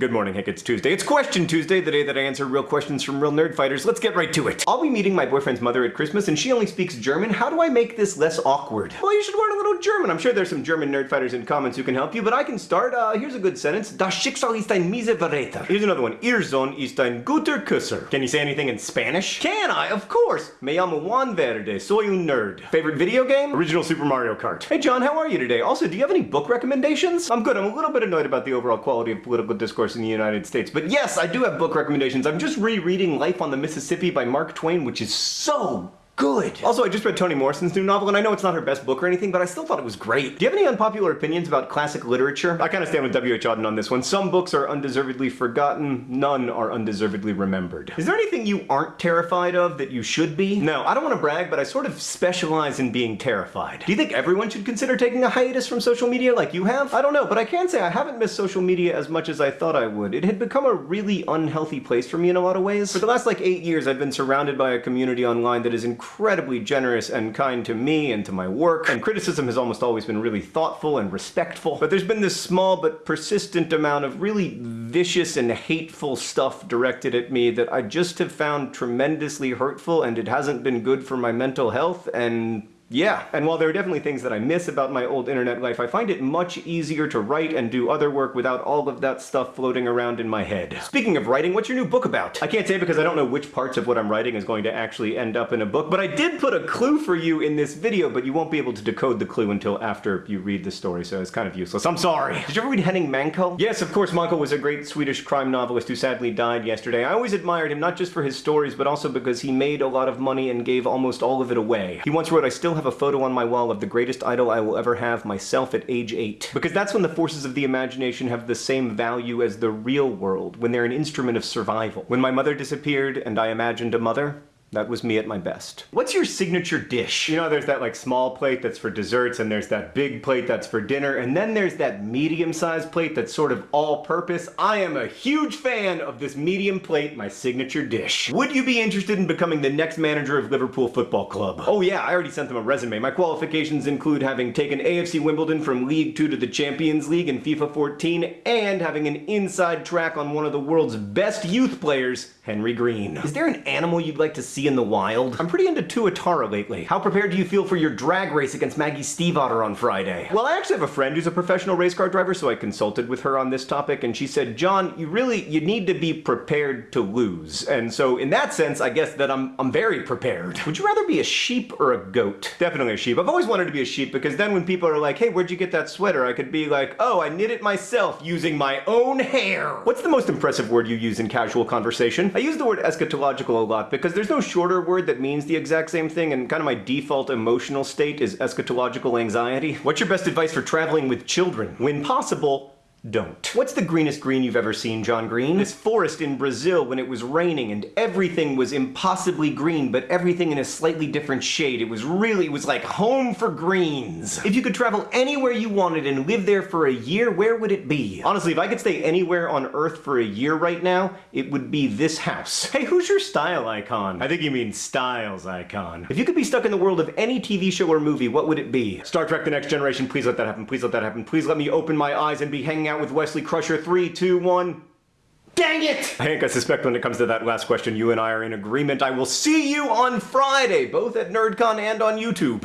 Good morning, Hank. It's Tuesday. It's Question Tuesday, the day that I answer real questions from real nerd fighters. Let's get right to it. I'll be meeting my boyfriend's mother at Christmas, and she only speaks German. How do I make this less awkward? Well, you should learn a little German. I'm sure there's some German nerd fighters in comments who can help you, but I can start. Uh, here's a good sentence. Das Schicksal ist ein miese Verräter. Here's another one. Ihr Sohn ist ein guter Küsser. Can you say anything in Spanish? Can I? Of course. Me llamo Juan Verde. Soy un nerd. Favorite video game? Original Super Mario Kart. Hey, John, how are you today? Also, do you have any book recommendations? I'm good. I'm a little bit annoyed about the overall quality of political discourse in the United States. But yes, I do have book recommendations. I'm just rereading Life on the Mississippi by Mark Twain, which is so good. Also, I just read Toni Morrison's new novel, and I know it's not her best book or anything, but I still thought it was great. Do you have any unpopular opinions about classic literature? I kind of stand with W.H. Auden on this one. Some books are undeservedly forgotten, none are undeservedly remembered. Is there anything you aren't terrified of that you should be? No, I don't want to brag, but I sort of specialize in being terrified. Do you think everyone should consider taking a hiatus from social media like you have? I don't know, but I can say I haven't missed social media as much as I thought I would. It had become a really unhealthy place for me in a lot of ways. For the last like eight years, I've been surrounded by a community online that is incredibly incredibly generous and kind to me and to my work, and criticism has almost always been really thoughtful and respectful. But there's been this small but persistent amount of really vicious and hateful stuff directed at me that I just have found tremendously hurtful, and it hasn't been good for my mental health, and yeah, and while there are definitely things that I miss about my old internet life, I find it much easier to write and do other work without all of that stuff floating around in my head. Speaking of writing, what's your new book about? I can't say because I don't know which parts of what I'm writing is going to actually end up in a book, but I did put a clue for you in this video, but you won't be able to decode the clue until after you read the story, so it's kind of useless. I'm sorry. Did you ever read Henning Mankell? Yes, of course, Mankell was a great Swedish crime novelist who sadly died yesterday. I always admired him not just for his stories, but also because he made a lot of money and gave almost all of it away. He once wrote, I still have a photo on my wall of the greatest idol I will ever have, myself at age 8. Because that's when the forces of the imagination have the same value as the real world, when they're an instrument of survival. When my mother disappeared and I imagined a mother, that was me at my best. What's your signature dish? You know, there's that like small plate that's for desserts, and there's that big plate that's for dinner, and then there's that medium-sized plate that's sort of all-purpose. I am a huge fan of this medium plate, my signature dish. Would you be interested in becoming the next manager of Liverpool Football Club? Oh yeah, I already sent them a resume. My qualifications include having taken AFC Wimbledon from League 2 to the Champions League in FIFA 14, and having an inside track on one of the world's best youth players, Henry Green. Is there an animal you'd like to see in the wild? I'm pretty into Tuatara lately. How prepared do you feel for your drag race against Maggie Stiefvater on Friday? Well, I actually have a friend who's a professional race car driver, so I consulted with her on this topic, and she said, John, you really, you need to be prepared to lose. And so in that sense, I guess that I'm, I'm very prepared. Would you rather be a sheep or a goat? Definitely a sheep. I've always wanted to be a sheep because then when people are like, hey, where'd you get that sweater? I could be like, oh, I knit it myself using my own hair. What's the most impressive word you use in casual conversation? I use the word eschatological a lot because there's no shorter word that means the exact same thing, and kind of my default emotional state is eschatological anxiety. What's your best advice for traveling with children? When possible, don't. What's the greenest green you've ever seen, John Green? This forest in Brazil when it was raining and everything was impossibly green, but everything in a slightly different shade. It was really, it was like home for greens. If you could travel anywhere you wanted and live there for a year, where would it be? Honestly, if I could stay anywhere on Earth for a year right now, it would be this house. Hey, who's your style icon? I think you mean styles icon. If you could be stuck in the world of any TV show or movie, what would it be? Star Trek The Next Generation, please let that happen, please let that happen, please let me open my eyes and be hanging out out with Wesley Crusher. Three, two, one. Dang it! Hank, I suspect when it comes to that last question, you and I are in agreement. I will see you on Friday, both at NerdCon and on YouTube.